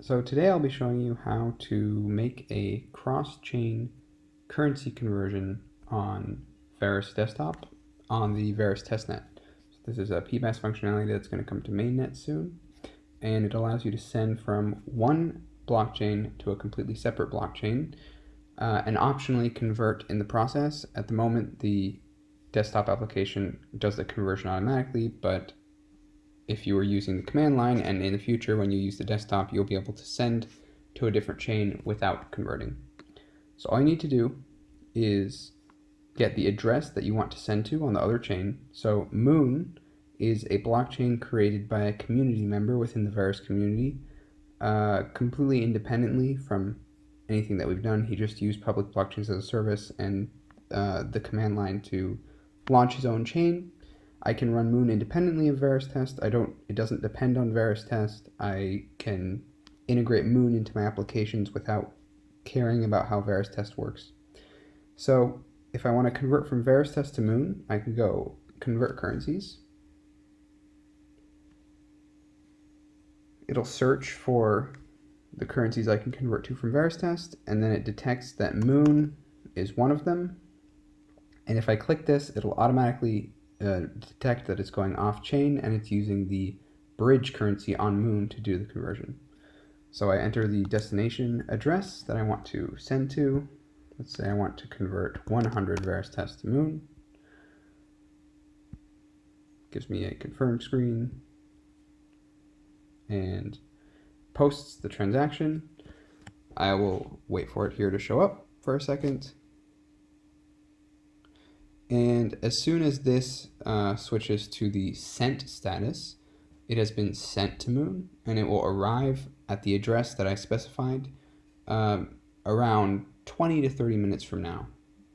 So today I'll be showing you how to make a cross-chain currency conversion on Verus desktop on the Verus testnet. So this is a PBaaS functionality that's going to come to mainnet soon and it allows you to send from one blockchain to a completely separate blockchain uh, and optionally convert in the process. At the moment the desktop application does the conversion automatically but if you were using the command line and in the future when you use the desktop you'll be able to send to a different chain without converting. So all you need to do is get the address that you want to send to on the other chain. So Moon is a blockchain created by a community member within the Verus community uh, completely independently from anything that we've done. He just used public blockchains as a service and uh, the command line to launch his own chain I can run Moon independently of Verus Test. I don't, it doesn't depend on Verus Test. I can integrate Moon into my applications without caring about how Verus Test works. So if I want to convert from Verus Test to Moon, I can go convert currencies. It'll search for the currencies I can convert to from Verus Test, and then it detects that Moon is one of them. And if I click this, it'll automatically uh, detect that it's going off chain and it's using the bridge currency on Moon to do the conversion. So I enter the destination address that I want to send to. Let's say I want to convert 100 Verus test to Moon. Gives me a confirm screen and posts the transaction. I will wait for it here to show up for a second. And as soon as this uh, switches to the sent status, it has been sent to Moon and it will arrive at the address that I specified um, around 20 to 30 minutes from now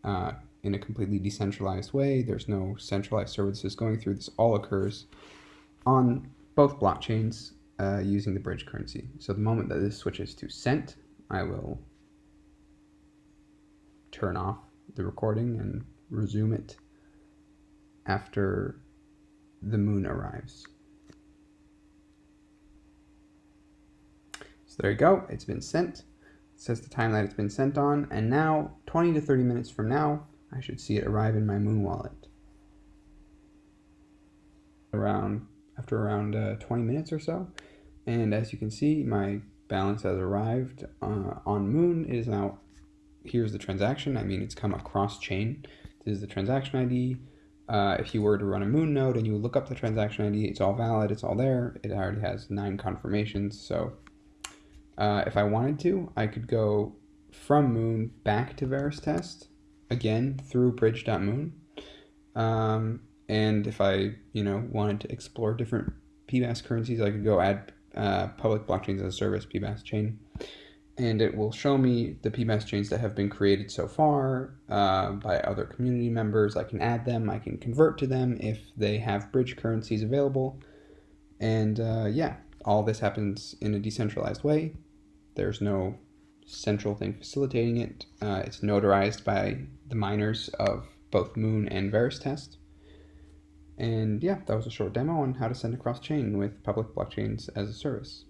uh, in a completely decentralized way. There's no centralized services going through. This all occurs on both blockchains uh, using the bridge currency. So the moment that this switches to sent, I will turn off the recording and resume it after the moon arrives. So there you go, it's been sent. It says the time that it's been sent on, and now 20 to 30 minutes from now, I should see it arrive in my moon wallet. Around after around uh, 20 minutes or so, and as you can see, my balance has arrived uh, on Moon. It is now here's the transaction. I mean, it's come across chain. This is the transaction ID. Uh, if you were to run a Moon node and you look up the transaction ID, it's all valid, it's all there. It already has nine confirmations. So uh, if I wanted to, I could go from Moon back to Verus test again through bridge.moon. Um, and if I, you know, wanted to explore different PBaaS currencies, I could go add uh, public blockchains as a service PBaaS chain and it will show me the PBaaS chains that have been created so far uh, by other community members. I can add them, I can convert to them if they have bridge currencies available. And uh, yeah, all this happens in a decentralized way. There's no central thing facilitating it. Uh, it's notarized by the miners of both Moon and Verus Test. And yeah, that was a short demo on how to send across chain with public blockchains as a service.